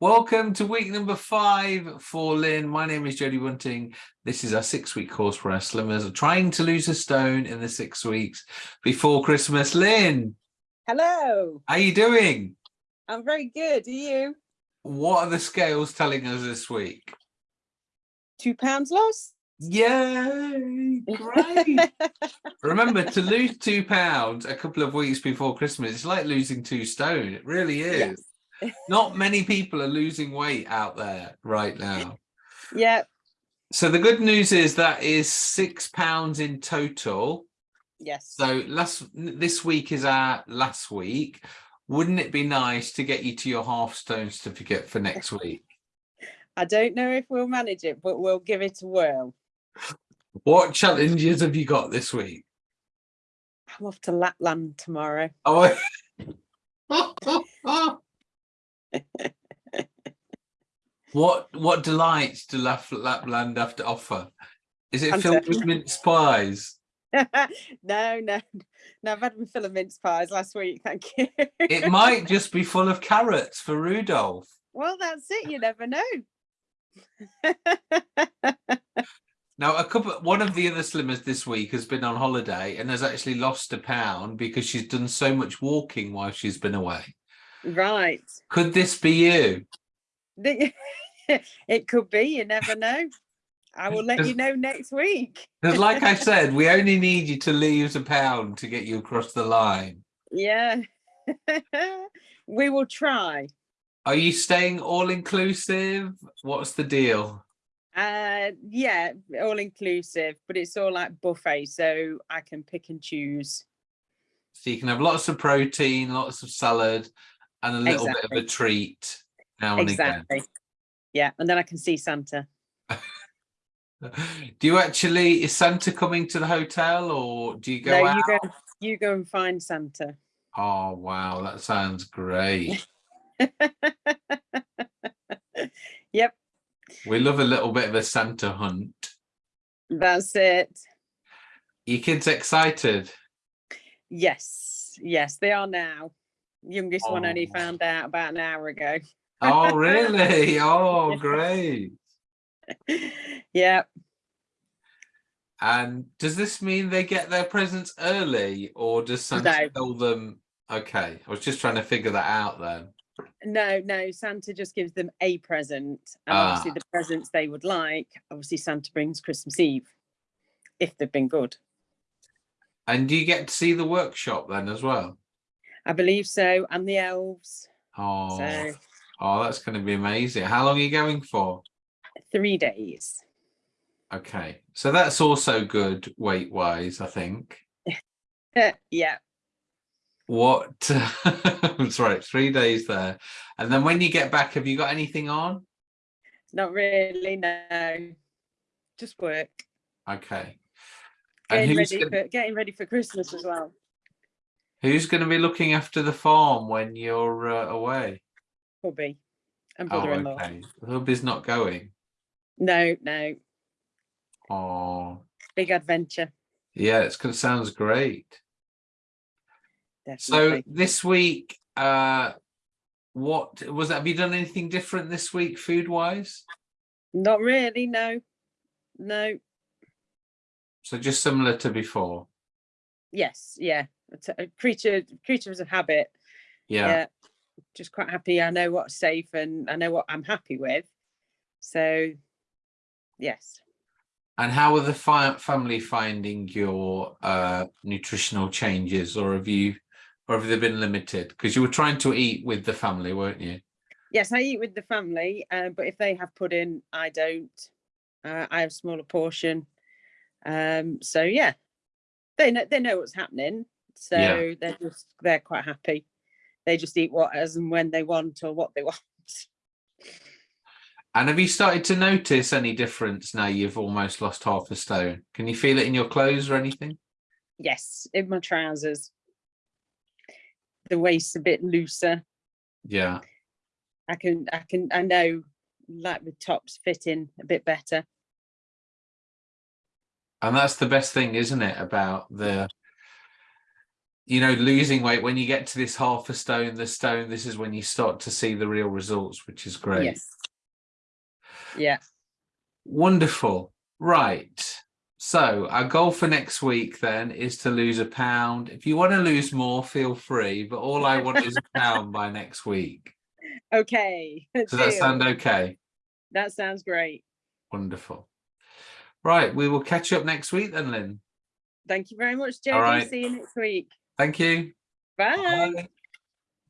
Welcome to week number five for Lynn. My name is Jodie Bunting. This is our six week course for our slimmers trying to lose a stone in the six weeks before Christmas. Lynn, Hello, how are you doing? I'm very good. Are you? What are the scales telling us this week? Two pounds lost? Yay! Great. Remember to lose two pounds a couple of weeks before Christmas. It's like losing two stone. It really is. Yes. Not many people are losing weight out there right now. yeah, So the good news is that is six pounds in total. yes. So last this week is our last week. Wouldn't it be nice to get you to your half stone certificate for next week? I don't know if we'll manage it, but we'll give it a whirl. What challenges have you got this week? I'm off to Lapland tomorrow. Oh, what what delights do Lap- Lapland have to offer? Is it I'm filled with mince pies? no, no, no. I've had my fill of mince pies last week. Thank you. It might just be full of carrots for Rudolph. well, that's it. You never know. Now, a couple, one of the other slimmers this week has been on holiday and has actually lost a pound because she's done so much walking while she's been away. Right. Could this be you? it could be. You never know. I will let you know next week. Because, like I said, we only need you to lose a pound to get you across the line. Yeah. we will try. Are you staying all inclusive? What's the deal? Uh yeah, all inclusive, but it's all like buffet, so I can pick and choose. So you can have lots of protein, lots of salad, and a little bit of a treat now and Exactly. Yeah, and then I can see Santa. Do you actually, is Santa coming to the hotel or do you go no, out? you go you go and find Santa. Oh, wow, that sounds great. Yep, We love a little bit of a Santa hunt. that's it. Your kids excited? Yes, yes, they are now. Youngest one only Oh. found out about an hour ago. Oh, really? Oh, great. yeah, And does this mean they get their presents early or does Santa No. tell them? Okay, I was just trying to figure that out then. no, no, Santa just gives them a present. And obviously Ah. the presents they would like, obviously Santa brings Christmas Eve. If they've been good. And do you get to see the workshop then as well? I believe so, and the elves. Oh, So oh, oh that's going to be amazing. How long are you going for? three days. Okay, so that's also good weight wise, I think. yeah, What? That's right, three days there. And then when you get back, have you got anything on? not really. No, just work. Okay. Getting ready gonna, for getting ready for Christmas as well. Who's going to be looking after the farm when you're uh, away? Hubby and Oh, brother-in-law. okay. Hubby's not going. No, no, Oh, big adventure. yeah, it sounds great. Definitely. So this week, uh, what was that? Have you done anything different this week, food wise? not really. No, no. So just similar to before. Yes, yeah. A creature, creatures of habit. Yeah. yeah just quite happy i know what's safe and i know what i'm happy with so yes And how are the fi- family finding your uh, nutritional changes, or have you, or have they been limited? Because you were trying to eat with the family, weren't you? yes i eat with the family uh, but if they have pudding i don't uh, i have a smaller portion um so yeah they know they know what's happening so Yeah. they're just they're quite happy they just eat what as and when they want or what they want And have you started to notice any difference now you've almost lost half a stone? Can you feel it in your clothes or anything? yes in my trousers the waist's a bit looser Yeah. I can I can I know like the tops fitting a bit better. And that's the best thing, isn't it, about the you know, losing weight, when you get to this half a stone, the stone, this is when you start to see the real results, which is great. Yes. Yeah. Wonderful. Right. So our goal for next week then is to lose a pound. If you want to lose more, feel free. But all I want is a pound by next week. Okay. Does that sound okay? That sounds great. Wonderful. Right. We will catch you up next week then, Lynn. Thank you very much, right. See you next week. Thank you. Bye. Bye.